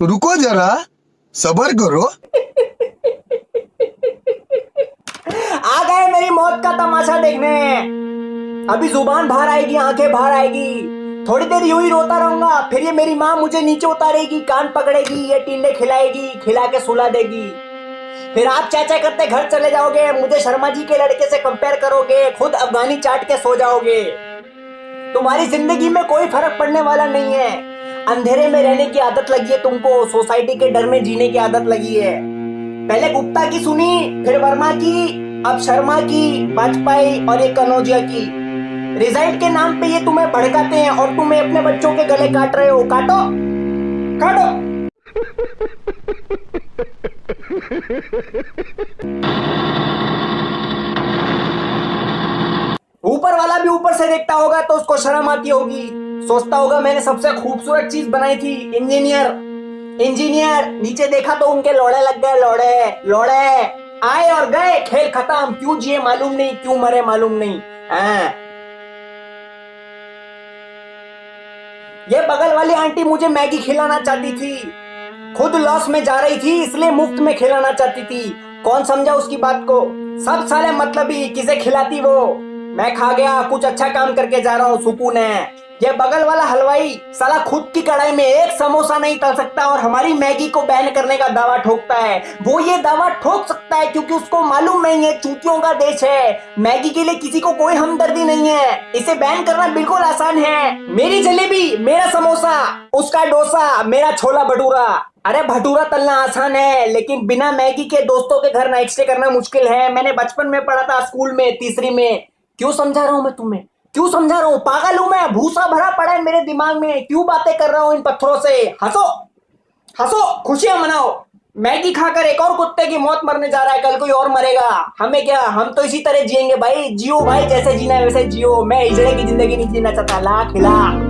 जरा, सबर करो। आ गए मेरी मौत का तमाशा देखने। अभी ज़ुबान बाहर आएगी, आँखें बाहर आएगी। थोड़ी देर यूँ ही रोता रहूँगा, फिर ये मेरी माँ मुझे नीचे उतारेगी, कान पकड़ेगी, ये टींडे खिलाएगी, खिला के सुला देगी। फिर आप चाचा करते घर चले जाओगे, मुझे शर्मा जी के लड़के से कंपेयर करोगे, खुद अफगानी चाट के सो जाओगे। तुम्हारी ज़िंदगी में कोई फ़र्क पड़ने वाला नहीं है। अंधेरे में रहने की आदत लगी है तुमको, सोसाइटी के डर में जीने की आदत लगी है। पहले गुप्ता की सुनी, फिर वर्मा की, अब शर्मा की वाजपेयी और ये कनौजिया की। रिज़ल्ट के नाम पे ये तुम्हें भड़काते हैं और तुम्हें अपने बच्चों के गले काट रहे हो। काटो! काटो! ऊपर वाला भी ऊपर से देखता होगा तो उसको शर्म आती होगी। सोचता होगा मैंने सबसे खूबसूरत चीज़ बनाई थी, इंजीनियर। इंजीनियर, नीचे देखा तो उनके लोड़े लग गए, लोड़े लोड़े। आए और गए, खेल खत्म। क्यों जिए मालूम नहीं, क्यों मरे मालूम नहीं। हाँ। ये बगल वाली आंटी मुझे मैगी खिलाना चाहती थी। खुद लॉस में जा रही थी, इसलिए मुफ़्त में खिलाना चाहती थी। कौन समझा उसकी बात को? सब साले मतलब ही, किसे खिलाती वो? मैं खा गया, कुछ अच्छा काम करके जा रहा हूँ, सुकून है। ये बगल वाला हलवाई साला खुद की कढ़ाई में एक समोसा नहीं तल सकता और हमारी मैगी को बैन करने का दावा ठोकता है। वो ये दावा ठोक सकता है क्योंकि उसको मालूम नहीं है, चूतियों का देश है। मैगी के लिए किसी को कोई हमदर्दी नहीं है। इसे बैन करना बिल्कुल आसान है। मेरी जलेबी, मेरा समोसा, उसका डोसा, मेरा छोला भटूरा। अरे भटूरा तलना आसान है, लेकिन बिना मैगी के दोस्तों के घर नाइट स्टे करना मुश्किल है। मैंने बचपन में पढ़ा था स्कूल में, तीसरी में। क्यों समझा रहा हूँ मैं तुम्हें? क्यों समझा रहा हूँ? पागल हूँ मैं, भूसा भरा पड़ा है मेरे दिमाग में। क्यों बातें कर रहा हूँ इन पत्थरों से? हंसो हंसो, खुशियाँ मनाओ। मैगी खाकर एक और कुत्ते की मौत मरने जा रहा है, कल कोई और मरेगा। हमें क्या, हम तो इसी तरह जिएँगे भाई। जियो भाई, जैसे जीना है वैसे जियो। मैं इजड़े की ज़िंदगी नहीं जीना चाहता। लाख खिला।